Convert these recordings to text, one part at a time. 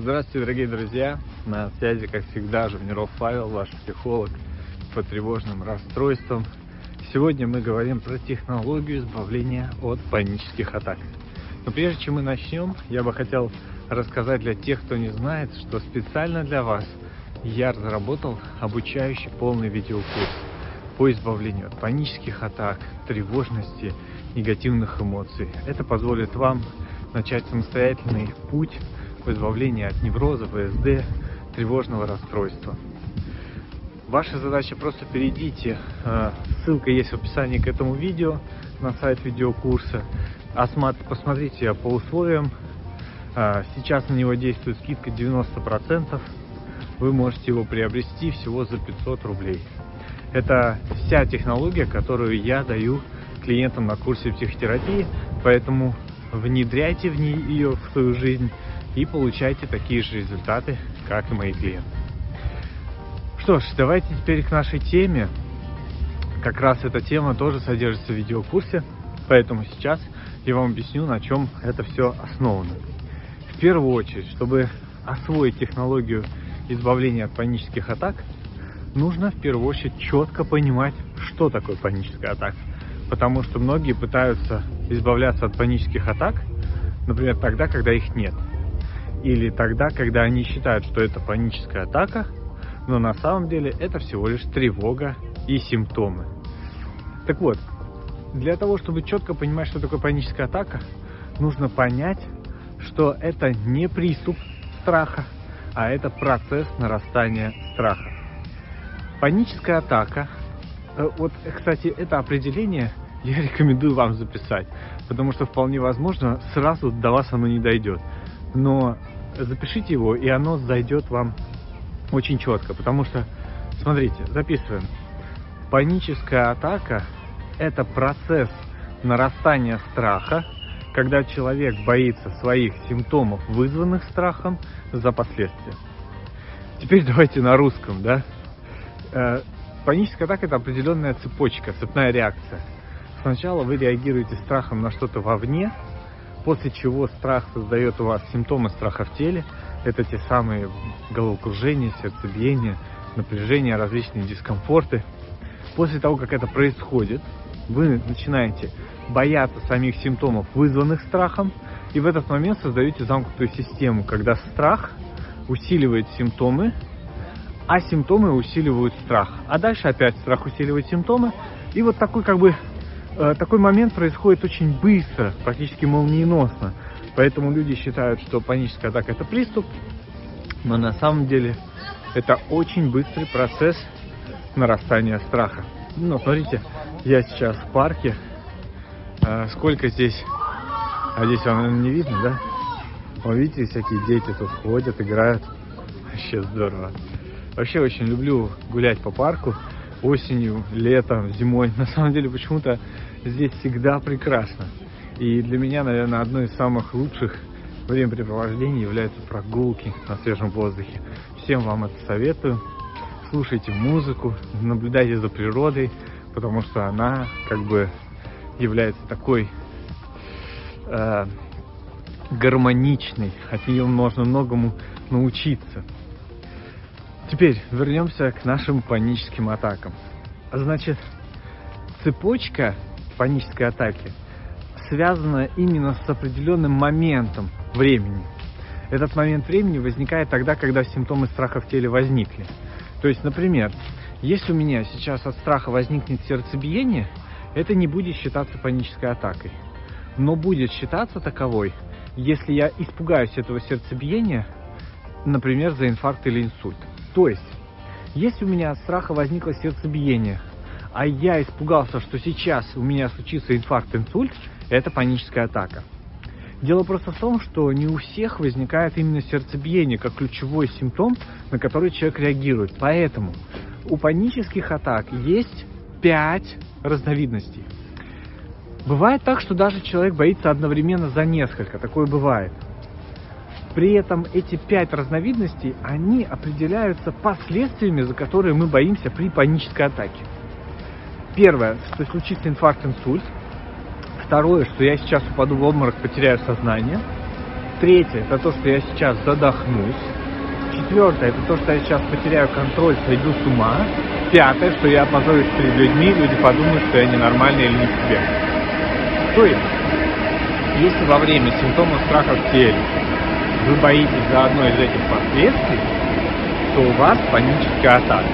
Здравствуйте, дорогие друзья! На связи, как всегда, Жовниров Павел, ваш психолог по тревожным расстройствам. Сегодня мы говорим про технологию избавления от панических атак. Но прежде чем мы начнем, я бы хотел рассказать для тех, кто не знает, что специально для вас я разработал обучающий полный видеокурс по избавлению от панических атак, тревожности, негативных эмоций. Это позволит вам начать самостоятельный путь в избавлении от невроза, ВСД, тревожного расстройства. Ваша задача просто перейдите, э, ссылка есть в описании к этому видео на сайт видеокурса. Посмотрите по условиям. Э, сейчас на него действует скидка 90%. Вы можете его приобрести всего за 500 рублей. Это вся технология, которую я даю клиентам на курсе психотерапии, поэтому внедряйте в нее в свою жизнь и получайте такие же результаты, как и мои клиенты. Что ж, давайте теперь к нашей теме. Как раз эта тема тоже содержится в видеокурсе, поэтому сейчас я вам объясню, на чем это все основано. В первую очередь, чтобы освоить технологию избавления от панических атак, нужно в первую очередь четко понимать, что такое паническая атака. Потому что многие пытаются избавляться от панических атак, например, тогда, когда их нет. Или тогда, когда они считают, что это паническая атака, но на самом деле это всего лишь тревога и симптомы. Так вот, для того, чтобы четко понимать, что такое паническая атака, нужно понять, что это не приступ страха, а это процесс нарастания страха. Паническая атака, э, вот, кстати, это определение я рекомендую вам записать, потому что вполне возможно сразу до вас оно не дойдет. Но запишите его, и оно зайдет вам очень четко, потому что, смотрите, записываем. Паническая атака – это процесс нарастания страха, когда человек боится своих симптомов, вызванных страхом, за последствия. Теперь давайте на русском, да? Э, паническая атака – это определенная цепочка, цепная реакция – Сначала вы реагируете страхом на что-то вовне, после чего страх создает у вас симптомы страха в теле. Это те самые головокружения, сердцебиение, напряжение, различные дискомфорты. После того, как это происходит, вы начинаете бояться самих симптомов, вызванных страхом, и в этот момент создаете замкнутую систему, когда страх усиливает симптомы, а симптомы усиливают страх. А дальше опять страх усиливает симптомы, и вот такой как бы такой момент происходит очень быстро, практически молниеносно. Поэтому люди считают, что паническая атака это приступ, но на самом деле это очень быстрый процесс нарастания страха. Ну, смотрите, я сейчас в парке. Э, сколько здесь... А здесь вам, не видно, да? Вы видите, всякие дети тут ходят, играют. Вообще здорово. Вообще очень люблю гулять по парку осенью, летом, зимой. На самом деле почему-то здесь всегда прекрасно. И для меня, наверное, одно из самых лучших времяпрепровождений являются прогулки на свежем воздухе. Всем вам это советую. Слушайте музыку, наблюдайте за природой, потому что она как бы является такой э, гармоничной. От нее можно многому научиться. Теперь вернемся к нашим паническим атакам. Значит, цепочка панической атаки связана именно с определенным моментом времени. Этот момент времени возникает тогда, когда симптомы страха в теле возникли. То есть, например, если у меня сейчас от страха возникнет сердцебиение, это не будет считаться панической атакой. Но будет считаться таковой, если я испугаюсь этого сердцебиения, например, за инфаркт или инсульт. То есть, если у меня от страха возникло сердцебиение, а я испугался, что сейчас у меня случится инфаркт, инсульт, это паническая атака. Дело просто в том, что не у всех возникает именно сердцебиение как ключевой симптом, на который человек реагирует. Поэтому у панических атак есть 5 разновидностей. Бывает так, что даже человек боится одновременно за несколько. Такое бывает. При этом эти пять разновидностей, они определяются последствиями, за которые мы боимся при панической атаке. Первое, что случится инфаркт, инсульт. Второе, что я сейчас упаду в обморок, потеряю сознание. Третье, это то, что я сейчас задохнусь. Четвертое, это то, что я сейчас потеряю контроль, сойду с ума. Пятое, что я опозорюсь перед людьми, люди подумают, что я ненормальный или не в себе. То есть, если во время симптомов страха в теле вы боитесь за одно из этих последствий, то у вас паническая атака.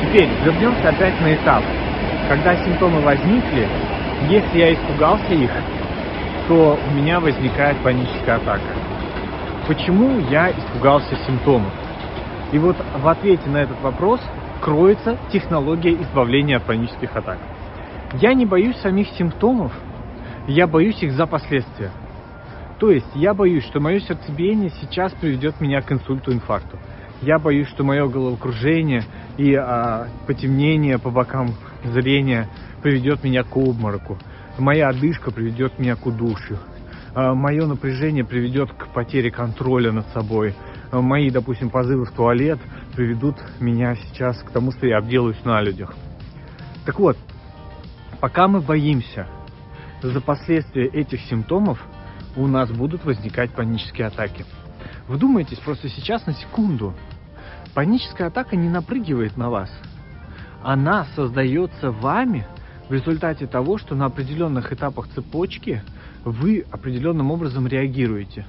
Теперь вернемся опять на этап. Когда симптомы возникли, если я испугался их, то у меня возникает паническая атака. Почему я испугался симптомов? И вот в ответе на этот вопрос кроется технология избавления от панических атак. Я не боюсь самих симптомов, я боюсь их за последствия. То есть я боюсь, что мое сердцебиение сейчас приведет меня к инсульту, инфаркту. Я боюсь, что мое головокружение и а, потемнение по бокам зрения приведет меня к обмороку. Моя одышка приведет меня к удушью. А, мое напряжение приведет к потере контроля над собой. А, мои, допустим, позывы в туалет приведут меня сейчас к тому, что я обделаюсь на людях. Так вот, пока мы боимся за последствия этих симптомов, у нас будут возникать панические атаки. Вдумайтесь просто сейчас на секунду. Паническая атака не напрыгивает на вас. Она создается вами в результате того, что на определенных этапах цепочки вы определенным образом реагируете.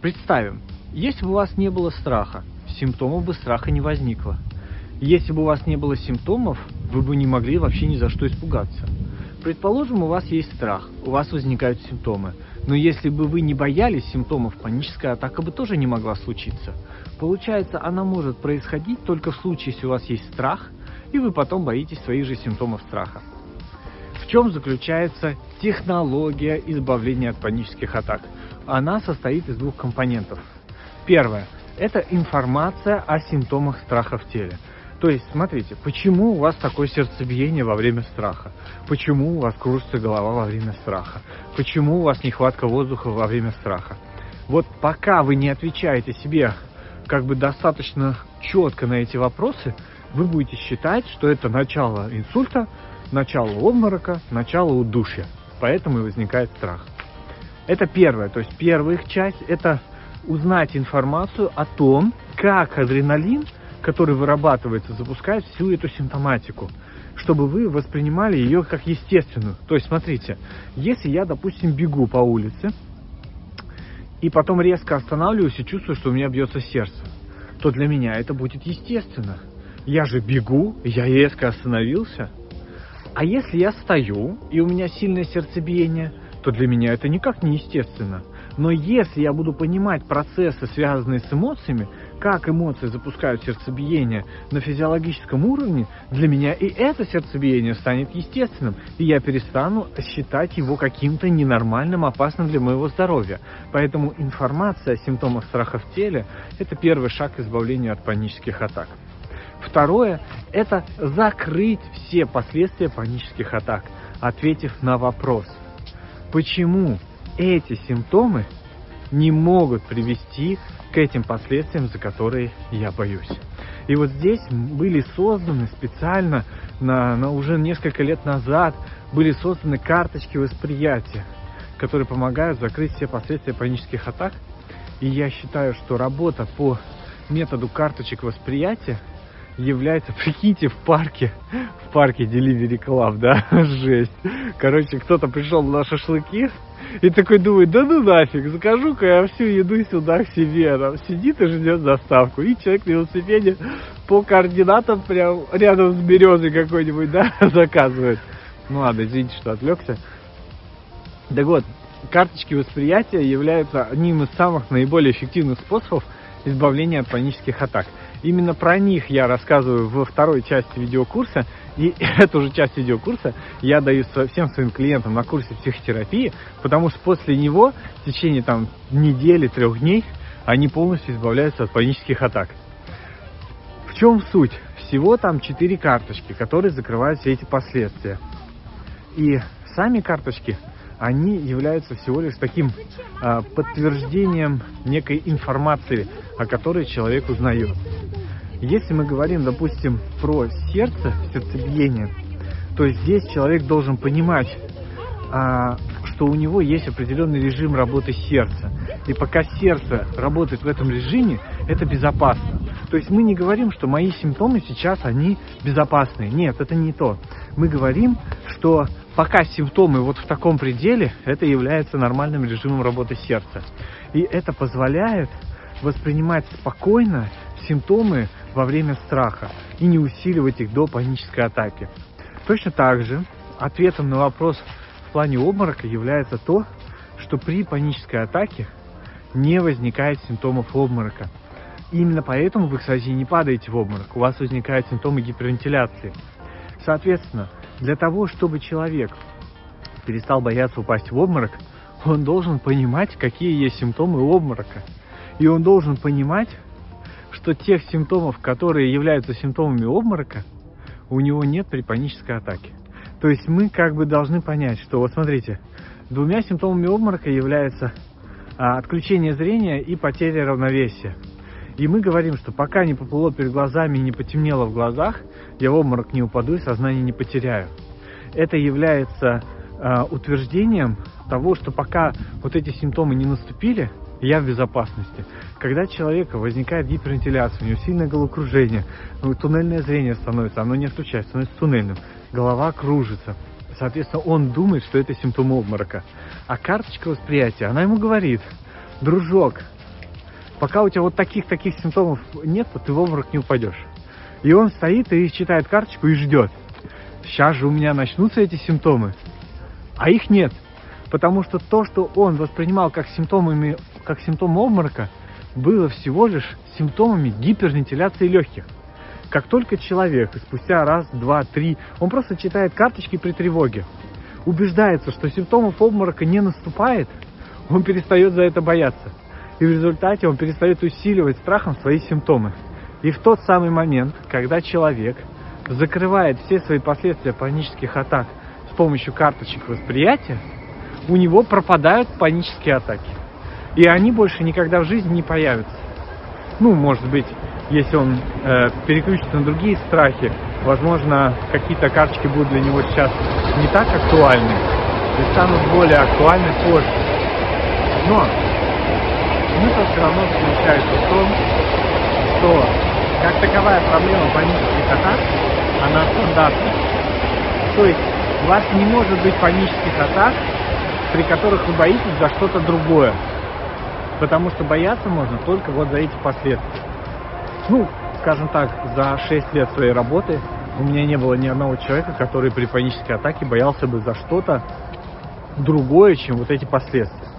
Представим, если бы у вас не было страха, симптомов бы страха не возникло. Если бы у вас не было симптомов, вы бы не могли вообще ни за что испугаться. Предположим, у вас есть страх, у вас возникают симптомы. Но если бы вы не боялись симптомов, паническая атака бы тоже не могла случиться. Получается, она может происходить только в случае, если у вас есть страх, и вы потом боитесь своих же симптомов страха. В чем заключается технология избавления от панических атак? Она состоит из двух компонентов. Первое – это информация о симптомах страха в теле. То есть, смотрите, почему у вас такое сердцебиение во время страха? Почему у вас кружится голова во время страха? Почему у вас нехватка воздуха во время страха? Вот пока вы не отвечаете себе как бы достаточно четко на эти вопросы, вы будете считать, что это начало инсульта, начало обморока, начало удушья. Поэтому и возникает страх. Это первое. То есть первая их часть – это узнать информацию о том, как адреналин – который вырабатывается, запускает всю эту симптоматику, чтобы вы воспринимали ее как естественную. То есть, смотрите, если я, допустим, бегу по улице, и потом резко останавливаюсь и чувствую, что у меня бьется сердце, то для меня это будет естественно. Я же бегу, я резко остановился. А если я стою, и у меня сильное сердцебиение, то для меня это никак не естественно. Но если я буду понимать процессы, связанные с эмоциями, как эмоции запускают сердцебиение на физиологическом уровне, для меня и это сердцебиение станет естественным, и я перестану считать его каким-то ненормальным, опасным для моего здоровья. Поэтому информация о симптомах страха в теле – это первый шаг к избавлению от панических атак. Второе – это закрыть все последствия панических атак, ответив на вопрос, почему эти симптомы не могут привести к этим последствиям, за которые я боюсь. И вот здесь были созданы специально, на, на уже несколько лет назад, были созданы карточки восприятия, которые помогают закрыть все последствия панических атак. И я считаю, что работа по методу карточек восприятия является, прикиньте, в парке, в парке Delivery Club, да, жесть. Короче, кто-то пришел на шашлыки, и такой думает, да ну нафиг, закажу-ка я всю еду сюда к себе. Там сидит и ждет доставку. И человек на велосипеде по координатам прям рядом с березой какой-нибудь, да, заказывает. Ну ладно, извините, что отвлекся. Так вот, карточки восприятия являются одним из самых наиболее эффективных способов избавления от панических атак. Именно про них я рассказываю во второй части видеокурса. И эту же часть видеокурса я даю всем своим клиентам на курсе психотерапии, потому что после него в течение там недели, трех дней они полностью избавляются от панических атак. В чем суть? Всего там четыре карточки, которые закрывают все эти последствия. И сами карточки они являются всего лишь таким а, подтверждением некой информации, о которой человек узнает. Если мы говорим, допустим, про сердце, сердцебиение, то здесь человек должен понимать, а, что у него есть определенный режим работы сердца. И пока сердце работает в этом режиме, это безопасно. То есть мы не говорим, что мои симптомы сейчас, они безопасные. Нет, это не то. Мы говорим, что пока симптомы вот в таком пределе, это является нормальным режимом работы сердца. И это позволяет воспринимать спокойно симптомы во время страха и не усиливать их до панической атаки. Точно так же ответом на вопрос в плане обморока является то, что при панической атаке не возникает симптомов обморока. Именно поэтому вы, кстати, не падаете в обморок, у вас возникают симптомы гипервентиляции. Соответственно, для того, чтобы человек перестал бояться упасть в обморок, он должен понимать, какие есть симптомы обморока. И он должен понимать, что тех симптомов, которые являются симптомами обморока, у него нет при панической атаке. То есть мы как бы должны понять, что вот смотрите, двумя симптомами обморока является а, отключение зрения и потеря равновесия. И мы говорим, что пока не поплыло перед глазами и не потемнело в глазах, я в обморок не упаду и сознание не потеряю. Это является э, утверждением того, что пока вот эти симптомы не наступили, я в безопасности. Когда у человека возникает гипервентиляция, у него сильное головокружение, ну, туннельное зрение становится, оно не отключается, становится туннельным, голова кружится. Соответственно, он думает, что это симптом обморока. А карточка восприятия, она ему говорит, дружок, пока у тебя вот таких-таких симптомов нет, то ты в обморок не упадешь. И он стоит и читает карточку и ждет. Сейчас же у меня начнутся эти симптомы. А их нет. Потому что то, что он воспринимал как симптомами, как симптом обморока, было всего лишь симптомами гипервентиляции легких. Как только человек спустя раз, два, три, он просто читает карточки при тревоге, убеждается, что симптомов обморока не наступает, он перестает за это бояться. И в результате он перестает усиливать страхом свои симптомы. И в тот самый момент, когда человек закрывает все свои последствия панических атак с помощью карточек восприятия, у него пропадают панические атаки. И они больше никогда в жизни не появятся. Ну, может быть, если он э, переключится на другие страхи, возможно, какие-то карточки будут для него сейчас не так актуальны и станут более актуальны позже. Но смысл все равно заключается в том, что как таковая проблема панических атак, она стандартна. То есть у вас не может быть панических атак, при которых вы боитесь за что-то другое. Потому что бояться можно только вот за эти последствия. Ну, скажем так, за 6 лет своей работы у меня не было ни одного человека, который при панической атаке боялся бы за что-то другое, чем вот эти последствия.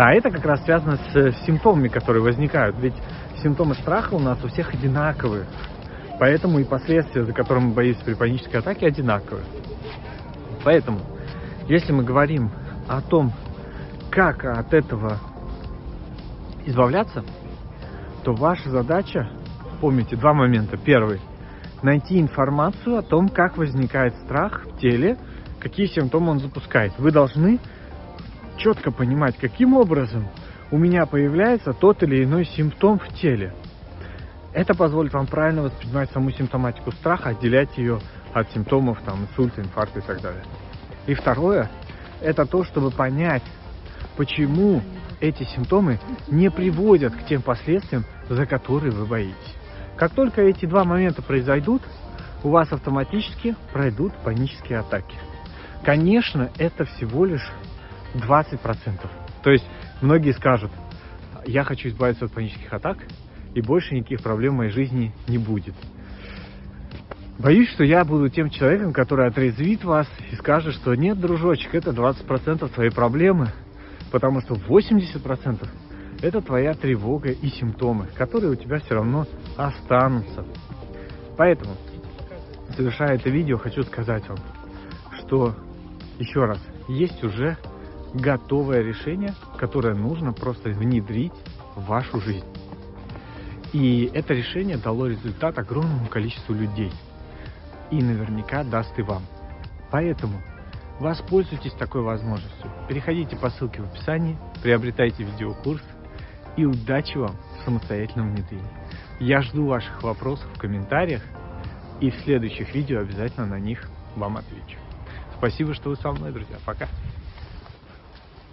А это как раз связано с симптомами, которые возникают. Ведь симптомы страха у нас у всех одинаковые. Поэтому и последствия, за которыми мы боимся при панической атаке, одинаковые. Поэтому, если мы говорим о том, как от этого избавляться, то ваша задача, помните, два момента. Первый – найти информацию о том, как возникает страх в теле, какие симптомы он запускает. Вы должны четко понимать, каким образом у меня появляется тот или иной симптом в теле. Это позволит вам правильно воспринимать саму симптоматику страха, отделять ее от симптомов там, инсульта, инфаркта и так далее. И второе – это то, чтобы понять, почему эти симптомы не приводят к тем последствиям, за которые вы боитесь. Как только эти два момента произойдут, у вас автоматически пройдут панические атаки. Конечно, это всего лишь 20%. То есть многие скажут, я хочу избавиться от панических атак, и больше никаких проблем в моей жизни не будет. Боюсь, что я буду тем человеком, который отрезвит вас и скажет, что нет, дружочек, это 20% твоей проблемы, потому что 80% это твоя тревога и симптомы, которые у тебя все равно останутся. Поэтому, завершая это видео, хочу сказать вам, что еще раз, есть уже готовое решение, которое нужно просто внедрить в вашу жизнь. И это решение дало результат огромному количеству людей – и наверняка даст и вам. Поэтому воспользуйтесь такой возможностью. Переходите по ссылке в описании, приобретайте видеокурс и удачи вам в самостоятельном внедрении. Я жду ваших вопросов в комментариях и в следующих видео обязательно на них вам отвечу. Спасибо, что вы со мной, друзья. Пока.